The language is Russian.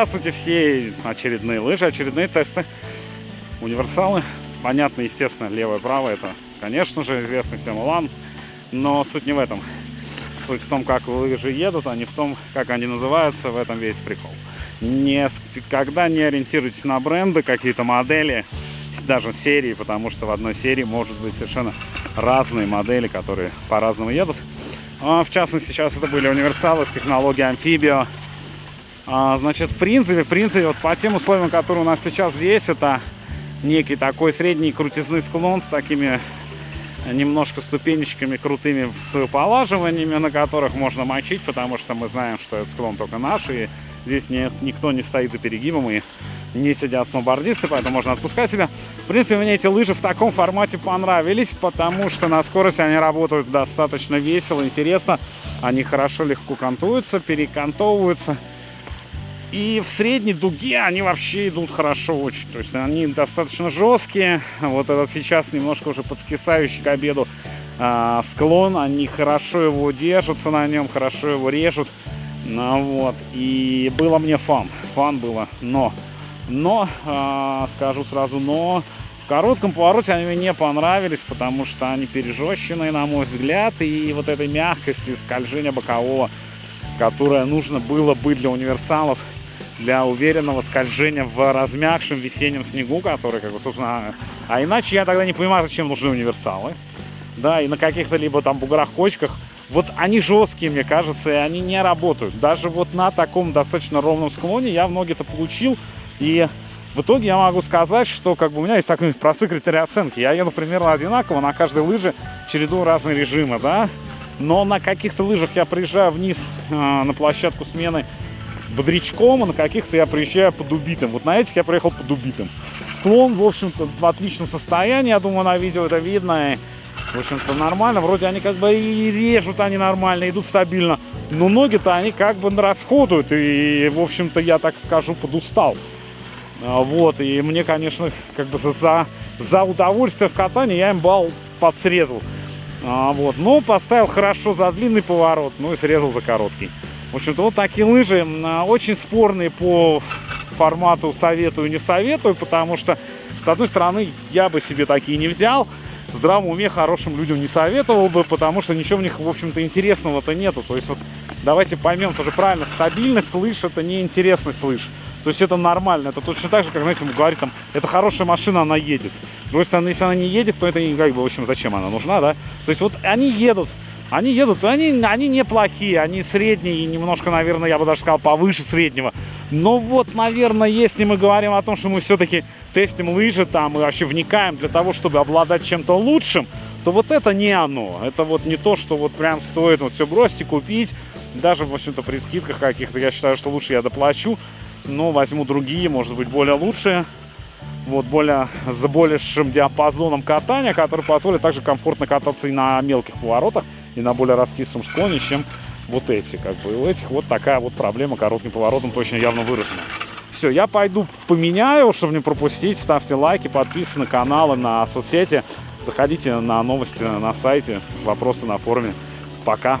здравствуйте все! Очередные лыжи, очередные тесты. Универсалы. Понятно, естественно, левое правое это, конечно же, известный всем Улан. Но суть не в этом. Суть в том, как лыжи едут, а не в том, как они называются. В этом весь прикол. Никогда не ориентируйтесь на бренды, какие-то модели, даже серии, потому что в одной серии может быть совершенно разные модели, которые по-разному едут. А, в частности, сейчас это были универсалы с технологией амфибио. А, значит, в принципе, в принципе, вот по тем условиям, которые у нас сейчас есть, это некий такой средний крутизный склон с такими немножко ступенечками крутыми с полаживаниями, на которых можно мочить, потому что мы знаем, что этот склон только наш, и здесь не, никто не стоит за перегибом, и не сидят сноубордисты, поэтому можно отпускать себя. В принципе, мне эти лыжи в таком формате понравились, потому что на скорости они работают достаточно весело, интересно. Они хорошо, легко кантуются, перекантовываются. И в средней дуге они вообще идут хорошо очень. То есть они достаточно жесткие. Вот этот сейчас немножко уже подскисающий к обеду э, склон. Они хорошо его держатся на нем, хорошо его режут. Ну вот. И было мне фан. Фан было. Но но, э, скажу сразу, но в коротком повороте они мне не понравились, потому что они пережещенные, на мой взгляд, и вот этой мягкости скольжения бокового, которое нужно было быть для универсалов, для уверенного скольжения в размягшем весеннем снегу, который, как бы, собственно, а иначе я тогда не понимаю, зачем нужны универсалы. Да, и на каких-то либо там буграх-кочках вот они жесткие, мне кажется, и они не работают. Даже вот на таком достаточно ровном склоне я в ноги-то получил и в итоге я могу сказать, что как бы у меня есть такой простой критерий оценки. Я еду примерно одинаково на каждой лыже, череду разные режимы, да. Но на каких-то лыжах я приезжаю вниз э, на площадку смены бодрячком, а на каких-то я приезжаю под убитым. Вот на этих я приехал под убитым. Склон, в общем-то, в отличном состоянии, я думаю, на видео это видно. В общем-то, нормально. Вроде они как бы и режут они нормально, идут стабильно. Но ноги-то они как бы расходуют. И, в общем-то, я так скажу, подустал. А, вот, и мне, конечно, как бы за, за удовольствие в катании я им балл подсрезал. А, вот, но поставил хорошо за длинный поворот, ну и срезал за короткий. В общем-то, вот такие лыжи а, очень спорные по формату советую, не советую, потому что, с одной стороны, я бы себе такие не взял, в здравом уме хорошим людям не советовал бы, потому что ничего в них, в общем-то, интересного-то нету. То есть вот давайте поймем тоже правильно, стабильность лыж это не интересность лыж. То есть это нормально. Это точно так же, как, знаете, ему говорит, там, это хорошая машина, она едет. С другой стороны, если она не едет, то это, как бы, в общем, зачем она нужна, да? То есть вот они едут, они едут, они, они неплохие, они средние и немножко, наверное, я бы даже сказал, повыше среднего. Но вот, наверное, если мы говорим о том, что мы все-таки тестим лыжи там и вообще вникаем для того, чтобы обладать чем-то лучшим, то вот это не оно. Это вот не то, что вот прям стоит вот все бросить и купить. Даже, в общем-то, при скидках каких-то, я считаю, что лучше я доплачу но возьму другие, может быть, более лучшие. Вот, более, с большим диапазоном катания, который позволит также комфортно кататься и на мелких поворотах, и на более раскисшем склоне, чем вот эти. Как бы. У этих вот такая вот проблема коротким поворотом точно явно выражена. Все, я пойду поменяю, чтобы не пропустить. Ставьте лайки, подписывайтесь на каналы, на соцсети. Заходите на новости на сайте, вопросы на форуме. Пока.